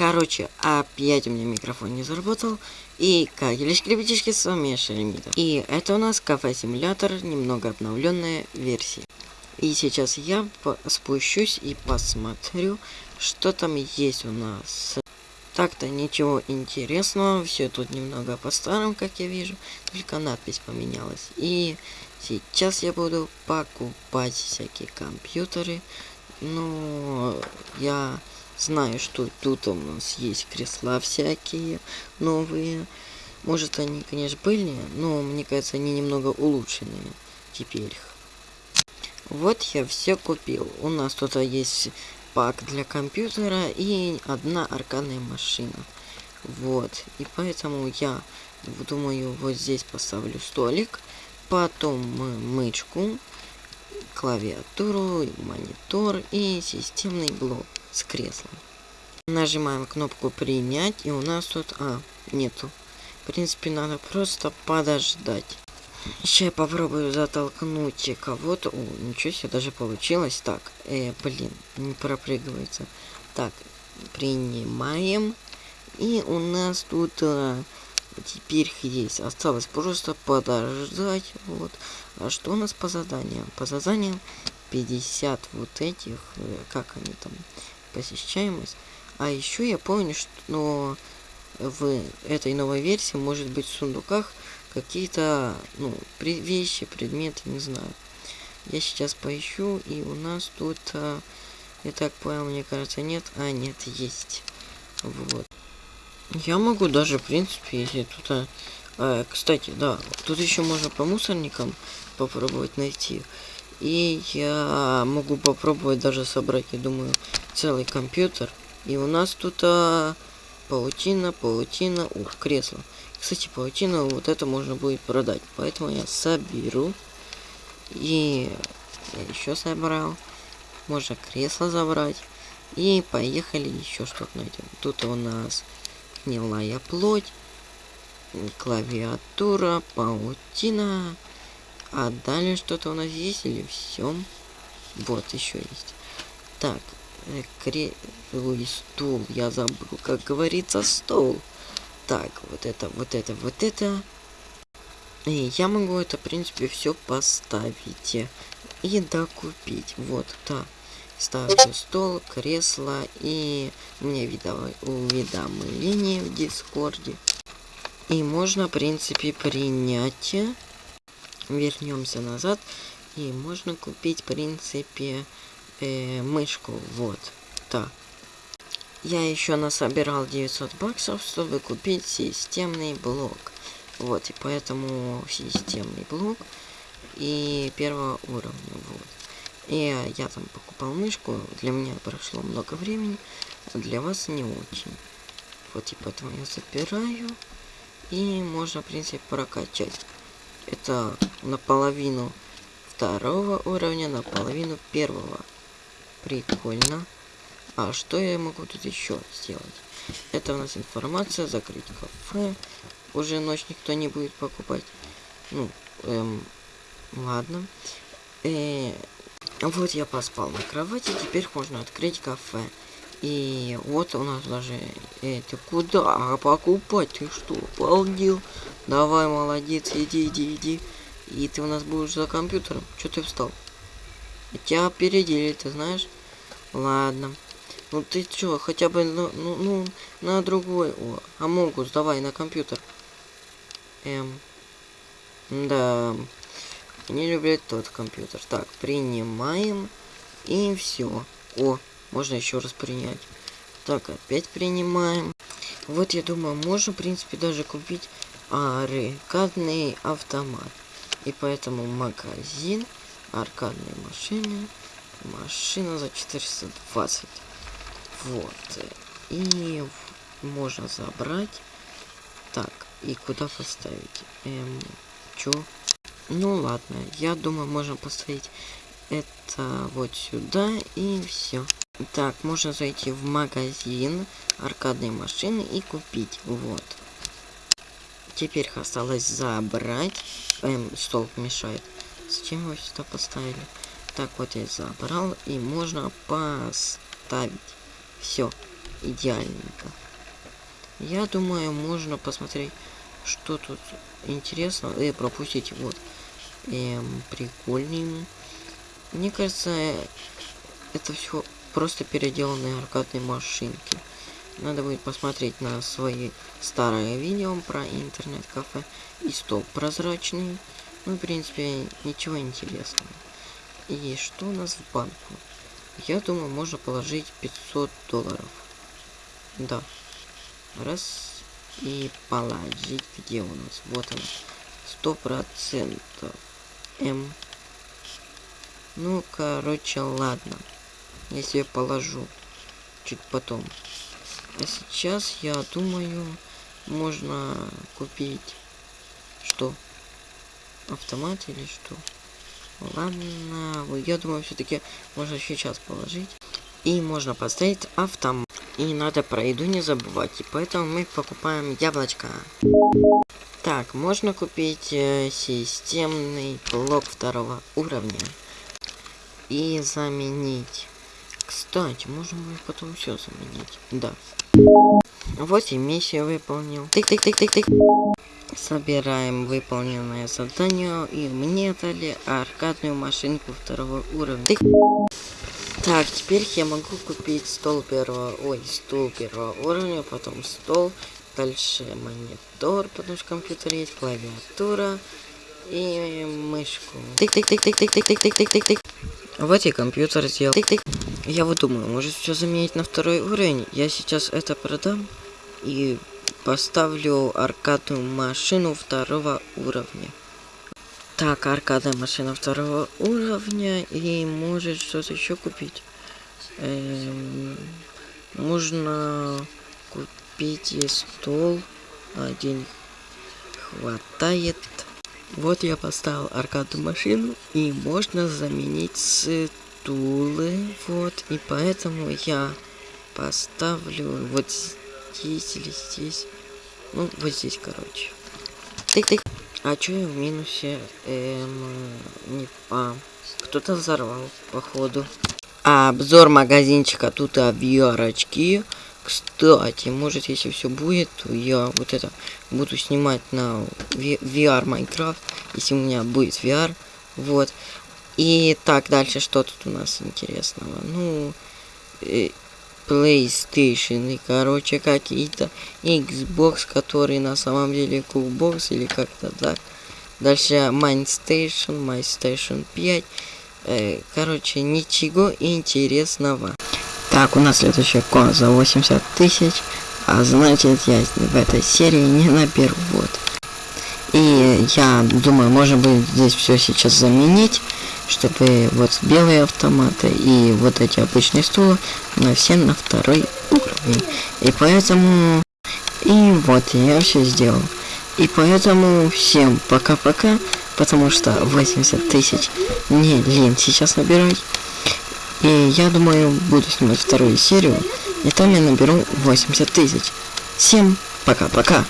Короче, опять у меня микрофон не заработал. И как лишь ребятишки, с вами Шеремита. И это у нас кафе-симулятор, немного обновленная версия. И сейчас я спущусь и посмотрю, что там есть у нас. Так-то ничего интересного, все тут немного по-старому, как я вижу, только надпись поменялась. И сейчас я буду покупать всякие компьютеры. Ну, я знаю, что тут у нас есть кресла всякие новые. Может, они, конечно, были, но мне кажется, они немного улучшенные теперь. Вот я все купил. У нас тут есть пак для компьютера и одна аркадная машина. Вот. И поэтому я думаю, вот здесь поставлю столик. Потом мычку, клавиатуру, монитор и системный блок с креслом. Нажимаем кнопку принять и у нас тут... А, нету. В принципе, надо просто подождать. Сейчас я попробую затолкнуть кого-то. О, ничего себе, даже получилось. Так, э, блин, не пропрыгивается. Так, принимаем. И у нас тут э, теперь есть. Осталось просто подождать. Вот. А что у нас по заданиям? По заданиям 50 вот этих, э, как они там, посещаемость. А еще я помню, что в этой новой версии может быть в сундуках какие-то, ну, вещи, предметы, не знаю. Я сейчас поищу, и у нас тут, а, я так понял, мне кажется, нет. А, нет, есть. Вот. Я могу даже, в принципе, если тут... А, а, кстати, да, тут еще можно по мусорникам попробовать найти. И я могу попробовать даже собрать, я думаю, целый компьютер. И у нас тут а, паутина, паутина, ух, кресло. Кстати, паутину вот это можно будет продать. Поэтому я соберу. И я еще собрал. Можно кресло забрать. И поехали еще что-то найдем. Тут у нас гнилая плоть. Клавиатура, паутина. А далее что-то у нас есть или все? Вот, еще есть. Так, э, кре... Ой, стул, я забыл, как говорится, стол. Так, вот это, вот это, вот это. И я могу это, в принципе, все поставить и докупить. Вот, да. Ставлю стол, кресло и мне уведомление в Дискорде. И можно, в принципе, принять. Вернемся назад. И можно купить, в принципе, э, мышку. Вот, так. Я еще насобирал 900 баксов, чтобы купить системный блок. Вот, и поэтому системный блок и первого уровня, вот. И я там покупал мышку, для меня прошло много времени, а для вас не очень. Вот, и поэтому я забираю, и можно, в принципе, прокачать. Это наполовину второго уровня, наполовину первого. Прикольно. А что я могу тут еще сделать? Это у нас информация, закрыть кафе. Уже ночь никто не будет покупать. Ну, эм, ладно. Э, вот я поспал на кровати, теперь можно открыть кафе. И вот у нас даже... Э, ты куда а покупать? Ты что, обалдел? Давай, молодец, иди, иди, иди. И ты у нас будешь за компьютером. Что ты встал? Тебя опередили, ты знаешь? Ладно. Ну ты чё, хотя бы, ну, ну, ну на другой. О, Амогус, давай на компьютер. Эм. Да. Не люблю тот компьютер. Так, принимаем. И все. О, можно еще раз принять. Так, опять принимаем. Вот я думаю, можно, в принципе, даже купить аркадный автомат. И поэтому магазин, аркадные машины, машина за 420. Вот. И можно забрать. Так, и куда поставить? Эм, чё? Ну ладно, я думаю, можем поставить это вот сюда и все. Так, можно зайти в магазин аркадной машины и купить. Вот. Теперь осталось забрать. Эм, стол мешает. Зачем его сюда поставили? Так, вот я забрал. И можно поставить. Все. идеальненько. Я думаю, можно посмотреть, что тут интересно, и пропустить вот эм, прикольный. Мне кажется, это все просто переделанные аркадные машинки. Надо будет посмотреть на свои старые видео про интернет-кафе и стол прозрачный. Ну, в принципе, ничего интересного. И что у нас в банку? Я думаю, можно положить 500 долларов. Да. Раз. И положить. Где у нас? Вот он. Сто процентов. М. Ну, короче, ладно. Я себе положу. Чуть потом. А сейчас, я думаю, можно купить... Что? Автомат или что? Ладно, я думаю, все-таки можно сейчас положить. И можно поставить автомат. И надо про еду не забывать. И поэтому мы покупаем яблочко. Так, можно купить э, системный блок второго уровня. И заменить. Кстати, можем мы потом все заменить. Да. Вот и миссию выполнил. Тык-тык-тык-тык-тык. Собираем выполненное задание, и мне дали аркадную машинку второго уровня. Тык. Так, теперь я могу купить стол первого, ой, стул первого уровня, потом стол, дальше монитор, потому что компьютер есть, клавиатура и мышку. Тык-тык-тык-тык-тык-тык-тык-тык-тык. Вот и компьютер сделал. Тык-тык. Я вот думаю, может все заменить на второй уровень. Я сейчас это продам и поставлю аркадную машину второго уровня. Так, аркадная машина второго уровня. И может что-то еще купить. Эм, можно купить и стол. Один хватает. Вот я поставил аркадную машину. И можно заменить стулы. Вот. И поэтому я поставлю вот здесь или здесь. Ну, вот здесь, короче. Тык-тык. А чё я в минусе? Эм, не а, кто-то взорвал, походу. А обзор магазинчика тут VR-очки. Кстати, может, если все будет, то я вот это буду снимать на VR Minecraft, если у меня будет VR. Вот. И так, дальше что тут у нас интересного? Ну, э, PlayStation и, короче, какие-то Xbox, которые на самом деле Coolbox или как-то так. Дальше MindStation, MyStation 5. Э, короче, ничего интересного. Так, у нас следующая кола за 80 тысяч. А значит, я в этой серии не наберу. Вот. И я думаю, можно будет здесь все сейчас заменить чтобы вот белые автоматы и вот эти обычные стула на все на второй уровень. И поэтому... И вот, я все сделал. И поэтому всем пока-пока, потому что 80 тысяч не лень сейчас набирать. И я думаю, буду снимать вторую серию, и там я наберу 80 тысяч. Всем пока-пока.